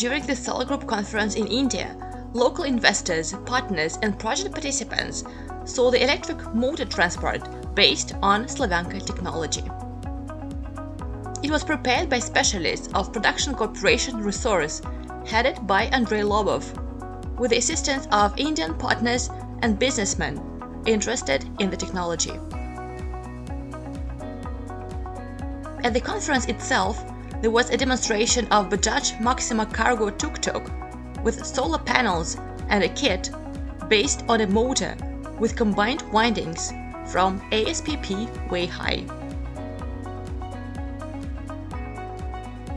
during the Solar Group conference in India, local investors, partners and project participants saw the electric motor transport based on Slavyanka technology. It was prepared by specialists of Production Corporation Resource, headed by Andrei Lobov, with the assistance of Indian partners and businessmen interested in the technology. At the conference itself, there was a demonstration of Bajaj Maxima Cargo tuk-tuk with solar panels and a kit based on a motor with combined windings from ASPP Weihai.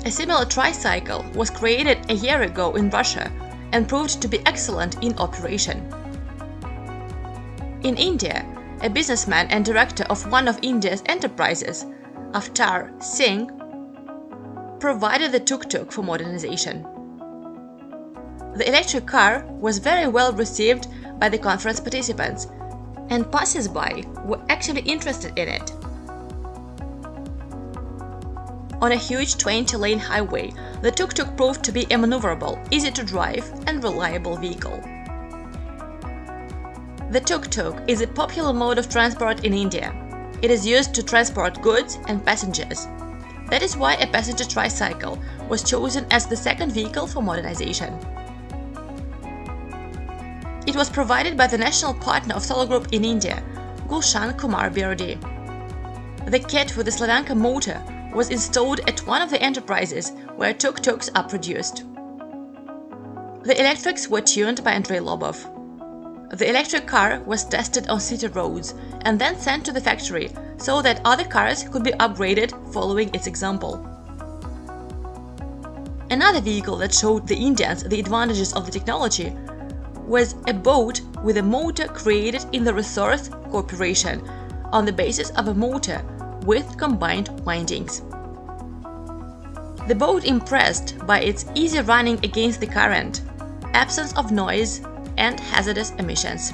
A similar tricycle was created a year ago in Russia and proved to be excellent in operation. In India, a businessman and director of one of India's enterprises, Avtar Singh, provided the tuk-tuk for modernization. The electric car was very well received by the conference participants, and passers-by were actually interested in it. On a huge 20-lane highway, the tuk-tuk proved to be a maneuverable, easy-to-drive and reliable vehicle. The tuk-tuk is a popular mode of transport in India. It is used to transport goods and passengers. That is why a passenger tricycle was chosen as the second vehicle for modernization. It was provided by the national partner of Solar Group in India, Gulshan Kumar Birdi. The kit with the Slavyanka motor was installed at one of the enterprises where tuk-tuks are produced. The electrics were tuned by Andrei Lobov. The electric car was tested on city roads and then sent to the factory so that other cars could be upgraded following its example. Another vehicle that showed the Indians the advantages of the technology was a boat with a motor created in the Resource Corporation on the basis of a motor with combined windings. The boat impressed by its easy running against the current, absence of noise and hazardous emissions.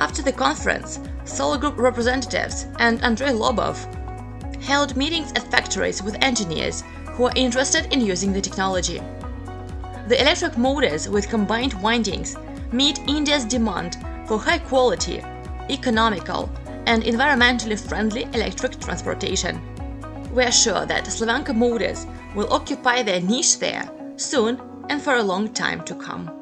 After the conference, Solar Group representatives and Andrei Lobov held meetings at factories with engineers who are interested in using the technology. The electric motors with combined windings meet India's demand for high-quality, economical and environmentally friendly electric transportation. We are sure that Slavyanka motors will occupy their niche there soon and for a long time to come.